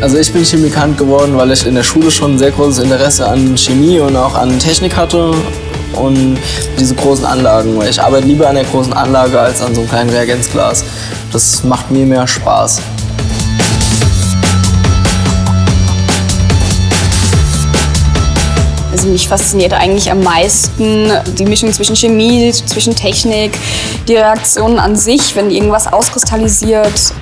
Also ich bin Chemikant geworden, weil ich in der Schule schon ein sehr großes Interesse an Chemie und auch an Technik hatte und diese großen Anlagen. Ich arbeite lieber an der großen Anlage als an so einem kleinen Reagenzglas. Das macht mir mehr Spaß. Also mich fasziniert eigentlich am meisten die Mischung zwischen Chemie, zwischen Technik, die Reaktionen an sich, wenn irgendwas auskristallisiert.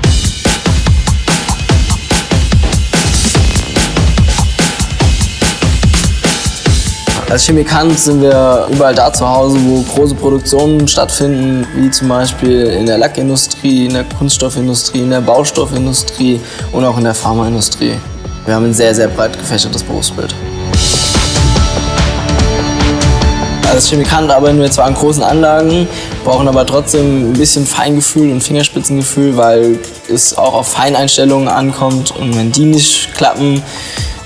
Als Chemikant sind wir überall da zu Hause, wo große Produktionen stattfinden, wie zum Beispiel in der Lackindustrie, in der Kunststoffindustrie, in der Baustoffindustrie und auch in der Pharmaindustrie. Wir haben ein sehr, sehr breit gefächertes Berufsbild. Als Chemikant arbeiten wir zwar an großen Anlagen, brauchen aber trotzdem ein bisschen Feingefühl und Fingerspitzengefühl, weil es auch auf Feineinstellungen ankommt und wenn die nicht klappen,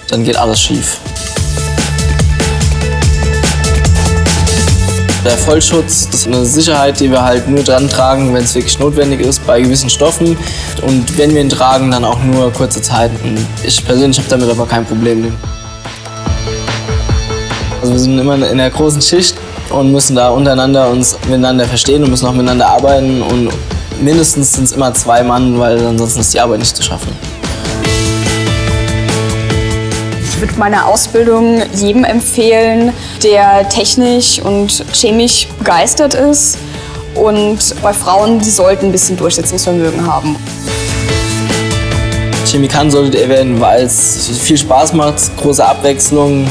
dann geht alles schief. Der Vollschutz ist eine Sicherheit, die wir halt nur dran tragen, wenn es wirklich notwendig ist bei gewissen Stoffen. Und wenn wir ihn tragen, dann auch nur kurze Zeit. Und ich persönlich habe damit aber kein Problem. Also wir sind immer in der großen Schicht und müssen da untereinander uns miteinander verstehen und müssen auch miteinander arbeiten. Und mindestens sind es immer zwei Mann, weil ansonsten ist die Arbeit nicht zu schaffen. Ich würde meine Ausbildung jedem empfehlen, der technisch und chemisch begeistert ist. Und bei Frauen, die sollten ein bisschen Durchsetzungsvermögen haben. Chemikant solltet ihr werden, weil es viel Spaß macht, große Abwechslung,